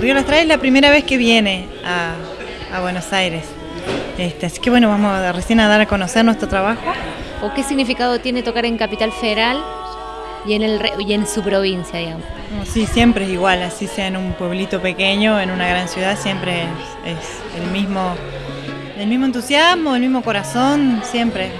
el Río Las es la primera vez que viene a, a Buenos Aires. Este, así que bueno, vamos a, recién a dar a conocer nuestro trabajo. ¿O qué significado tiene tocar en Capital Federal y en, el, y en su provincia, digamos? Sí, siempre es igual, así sea en un pueblito pequeño, en una gran ciudad, siempre es, es el, mismo, el mismo entusiasmo, el mismo corazón, siempre.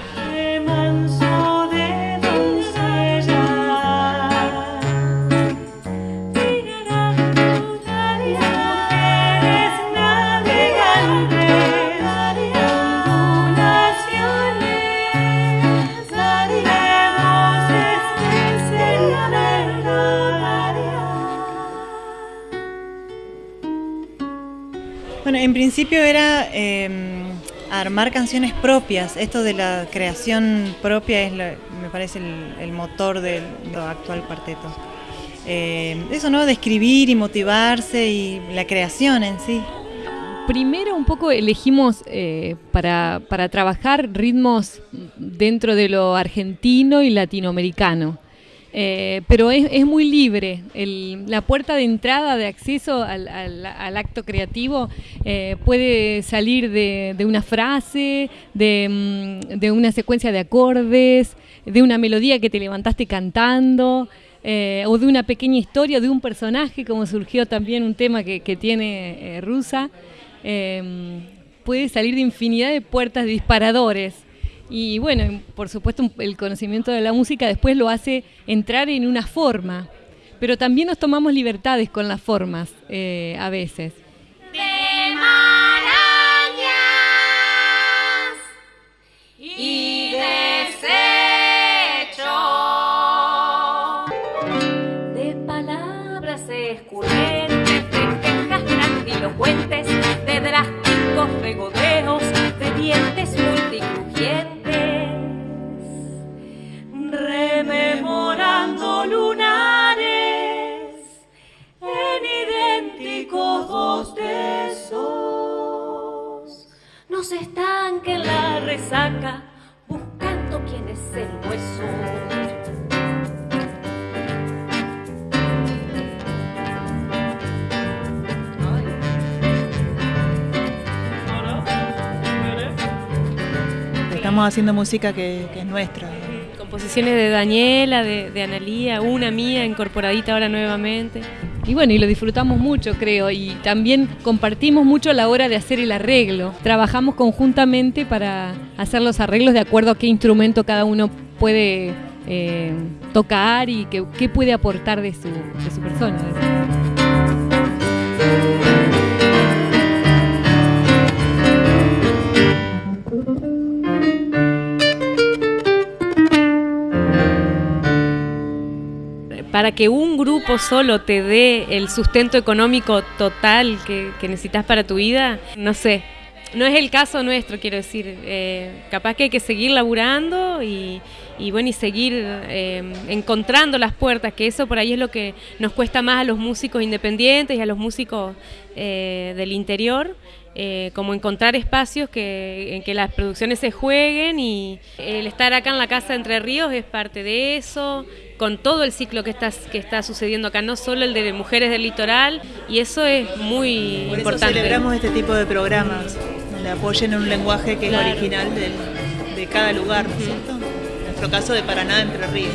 Bueno, en principio era em, armar canciones propias. Esto de la creación propia es, me parece, el, motor del actual cuarteto. Em, eso, ¿no? De escribir y motivarse y la creación en sí. Primero un poco elegimos eh, para, para trabajar ritmos dentro de lo argentino y latinoamericano. Eh, pero es, muy libre. la puerta de entrada, de acceso al, acto creativo eh, puede salir de, una frase, mm, de, una secuencia de acordes, de una melodía que te levantaste cantando. Eh, o de una pequeña historia, de un personaje, como surgió también un tema que, tiene Rusa, puede salir de infinidad de puertas, disparadores. Y bueno, por supuesto el conocimiento de la música después lo hace entrar en una forma, pero también nos tomamos libertades con las formas eh, a veces. Escurrentes, de quejas grandilocuentes, de drásticos regodeos, de dientes multicrujientes Estamos haciendo música que, que es nuestra, composiciones de Daniela, de, de Analía, una mía incorporadita ahora nuevamente. Y bueno, y lo disfrutamos mucho, creo, y también compartimos mucho a la hora de hacer el arreglo. Trabajamos conjuntamente para hacer los arreglos de acuerdo a qué instrumento cada uno puede eh, tocar y qué, puede aportar de su, de su persona. Para que un grupo solo te dé el sustento económico total que, necesitas para tu vida, no sé. No es el caso nuestro, quiero decir. Eh, capaz que hay que seguir laburando y, bueno, y seguir eh, encontrando las puertas, que eso por ahí es lo que nos cuesta más a los músicos independientes y a los músicos eh, del interior. Como encontrar espacios que, en que las producciones se jueguen y el estar acá en la Casa Entre Ríos es parte de eso, con todo el ciclo que está, que está sucediendo acá, no solo el de mujeres del litoral, y eso es muy Por importante. Eso celebramos este tipo de programas, donde apoyen un lenguaje que es original de, cada lugar, ¿no es cierto? En nuestro caso de Paraná, Entre Ríos.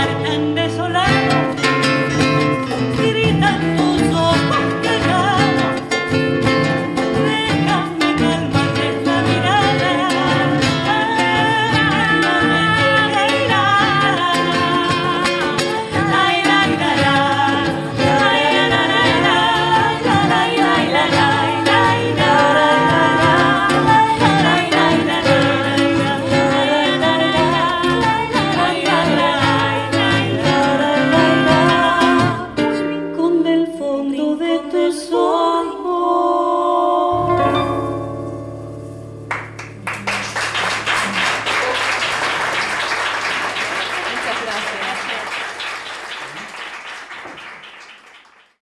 And